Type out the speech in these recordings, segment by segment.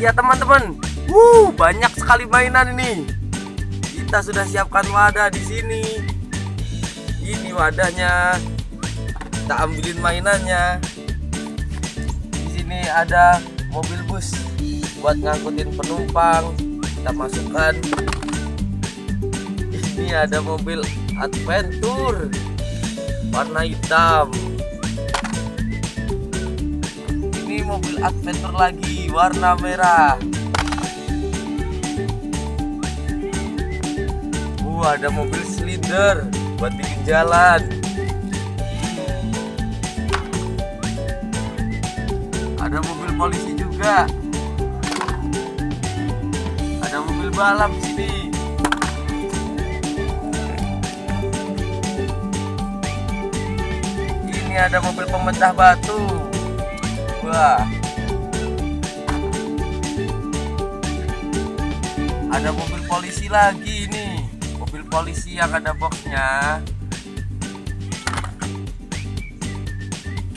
Ya teman-teman, wuh banyak sekali mainan ini. Kita sudah siapkan wadah di sini. Ini wadahnya. Kita ambilin mainannya. Di sini ada mobil bus buat ngangkutin penumpang. Kita masukkan. Ini ada mobil adventure warna hitam. Mobil adventure lagi warna merah. Uh, ada mobil slider buat bikin jalan. Ada mobil polisi juga. Ada mobil balap sini. Ini ada mobil pemecah batu. Ada mobil polisi lagi nih. Mobil polisi yang ada boxnya.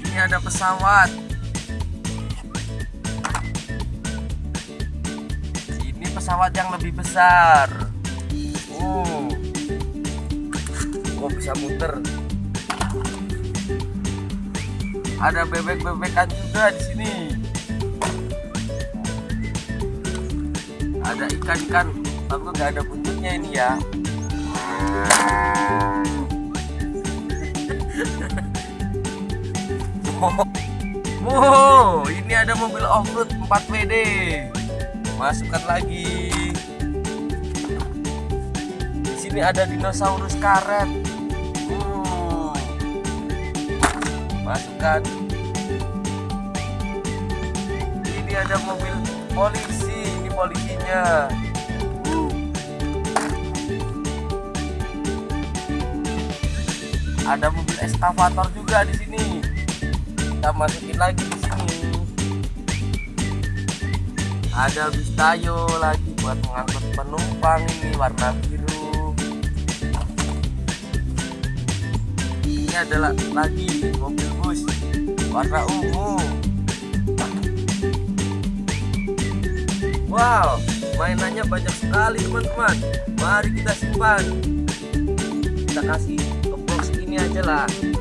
Ini ada pesawat. Ini pesawat yang lebih besar. Uh. Oh, bisa muter. Ada bebek-bebekan juga di sini. Ada ikan-ikan, tapi nggak ada buntutnya ini ya. Wow, ini ada mobil off-road 4WD. Masukkan lagi. Di sini ada dinosaurus karet. Masukkan. Ini ada mobil polisi. Ini polisinya. Uh. Ada mobil eskavator juga di sini kita masukin lagi di sini ada bis tayo lagi buat mengangkut penumpang ini warna biru ini adalah lagi mobil bus warna ungu. Wow mainannya banyak sekali teman-teman. Mari kita simpan. Kita kasih ke box ini aja lah